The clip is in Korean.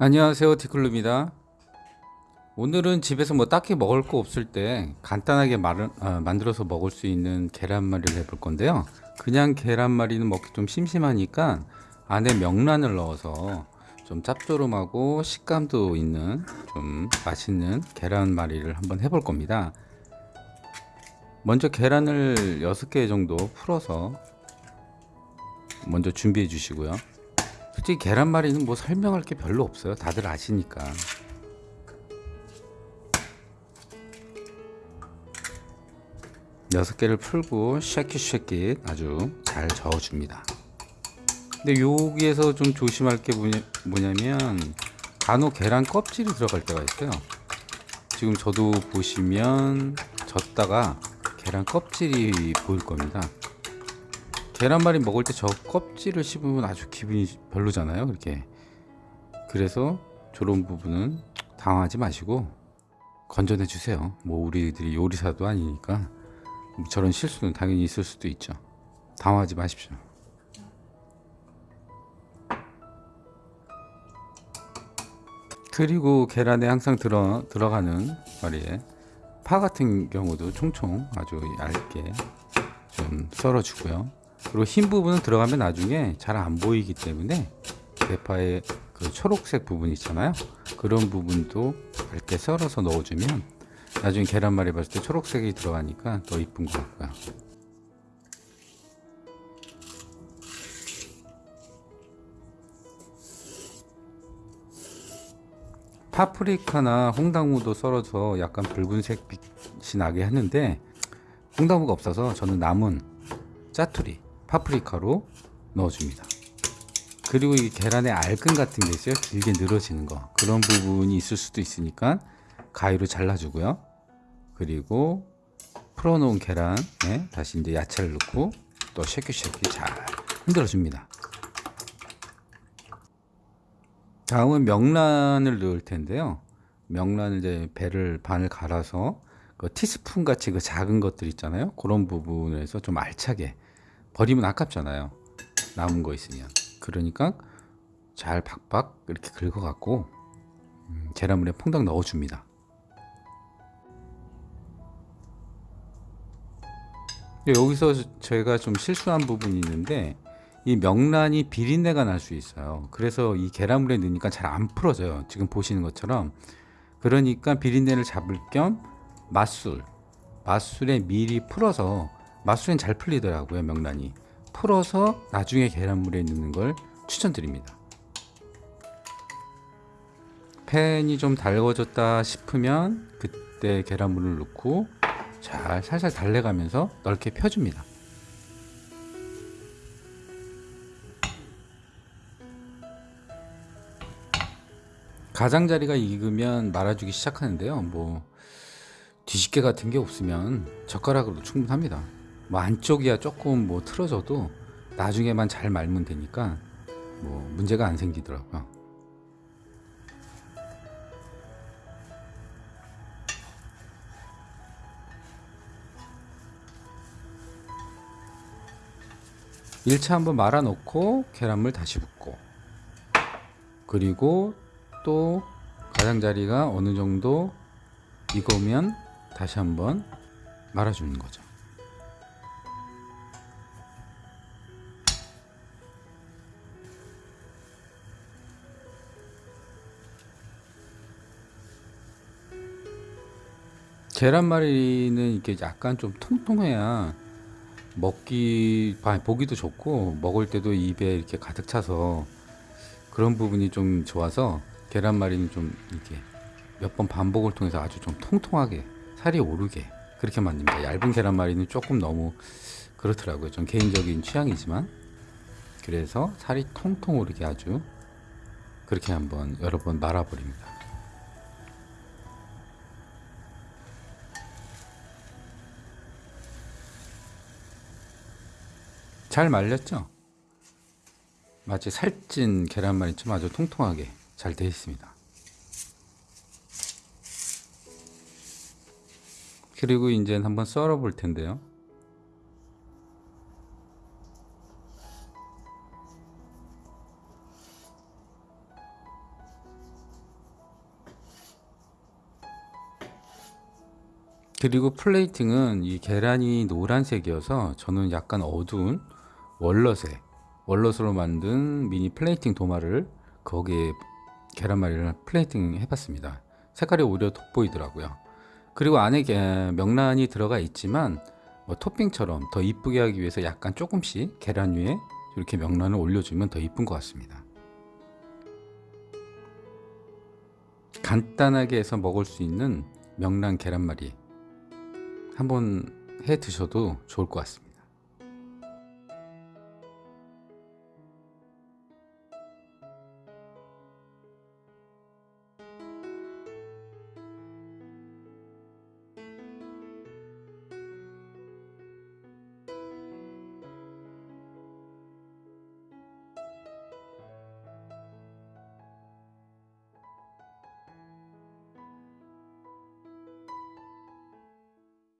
안녕하세요 티클루입니다. 오늘은 집에서 뭐 딱히 먹을 거 없을 때 간단하게 말, 아, 만들어서 먹을 수 있는 계란말이를 해볼 건데요. 그냥 계란말이는 먹기 좀 심심하니까 안에 명란을 넣어서 좀 짭조름하고 식감도 있는 좀 맛있는 계란말이를 한번 해볼 겁니다. 먼저 계란을 6개 정도 풀어서 먼저 준비해 주시고요 솔직히 계란말이는 뭐 설명할 게 별로 없어요. 다들 아시니까. 여섯 개를 풀고 쉐킷쉐킷 아주 잘 저어줍니다. 근데 여기에서 좀 조심할 게 뭐냐면 간혹 계란 껍질이 들어갈 때가 있어요. 지금 저도 보시면 젓다가 계란 껍질이 보일 겁니다. 계란말이 먹을 때 저 껍질을 씹으면 아주 기분이 별로잖아요 그렇게. 그래서 저런 부분은 당하지 마시고 건져내 주세요. 뭐 우리들이 요리사도 아니니까 저런 실수는 당연히 있을 수도 있죠. 당하지 마십시오. 그리고 계란에 항상 들어, 들어가는 말이에 파 같은 경우도 총총 아주 얇게 좀 썰어 주고요 그리고 흰 부분은 들어가면 나중에 잘 안 보이기 때문에 대파의 그 초록색 부분 있잖아요. 그런 부분도 얇게 썰어서 넣어주면 나중에 계란말이 봤을 때 초록색이 들어가니까 더 이쁜 것 같고요. 파프리카나 홍당무도 썰어서 약간 붉은색 빛이 나게 하는데 홍당무가 없어서 저는 남은 짜투리 파프리카로 넣어줍니다. 그리고 이 계란에 알끈 같은 게 있어요. 길게 늘어지는 거. 그런 부분이 있을 수도 있으니까 가위로 잘라주고요. 그리고 풀어놓은 계란에 다시 이제 야채를 넣고 또 쉐킷쉐킷 잘 흔들어줍니다. 다음은 명란을 넣을 텐데요. 명란을 이제 배를 반을 갈아서 그 티스푼 같이 그 작은 것들 있잖아요. 그런 부분에서 좀 알차게 버리면 아깝잖아요. 남은 거 있으면. 그러니까 잘 박박 이렇게 긁어 갖고 음, 계란물에 퐁당 넣어 줍니다. 여기서 제가 좀 실수한 부분이 있는데 이 명란이 비린내가 날 수 있어요. 그래서 이 계란물에 넣으니까 잘 안 풀어져요. 지금 보시는 것처럼. 그러니까 비린내를 잡을 겸 맛술 맛술에 미리 풀어서 맛술엔 잘 풀리더라고요 명란이. 풀어서 나중에 계란물에 넣는 걸 추천드립니다. 팬이 좀 달궈졌다 싶으면 그때 계란물을 넣고 잘 살살 달래가면서 넓게 펴줍니다. 가장자리가 익으면 말아주기 시작하는데요. 뭐 뒤집개 같은 게 없으면 젓가락으로도 충분합니다 뭐 안쪽이야 조금 뭐 틀어져도 나중에만 잘 말면 되니까 뭐 문제가 안 생기더라고요. 일차 한번 말아 놓고 계란물 다시 붓고. 그리고 또 가장자리가 어느 정도 익으면 다시 한번 말아주는 거죠 계란말이는 이렇게 약간 좀 통통해야 먹기 보기도 좋고 먹을 때도 입에 이렇게 가득 차서 그런 부분이 좀 좋아서 계란말이는 좀 이렇게 몇 번 반복을 통해서 아주 좀 통통하게 살이 오르게 그렇게 만듭니다. 얇은 계란말이는 조금 너무 그렇더라고요. 좀 개인적인 취향이지만. 그래서 살이 통통 오르게 아주 그렇게 한번 여러 번 말아버립니다 잘 말렸죠? 마치 살찐 계란말이처럼 아주 통통하게 잘 되어 있습니다. 그리고 이제 한번 썰어 볼 텐데요. 그리고 plating은 이 계란이 노란색이어서 저는 약간 어두운 walnut에 walnut으로 만든 미니 플레이팅 도마를 거기에 계란말이를 플레이팅 해봤습니다. 색깔이 오히려 돋보이더라고요. 그리고 안에 게- 명란이 들어가 있지만 뭐 토핑처럼 더 이쁘게 하기 위해서 약간 조금씩 계란 위에 이렇게 명란을 올려주면 더 이쁜 것 같습니다. 간단하게 해서 먹을 수 있는 명란 계란말이 한번 해 드셔도 좋을 것 같습니다.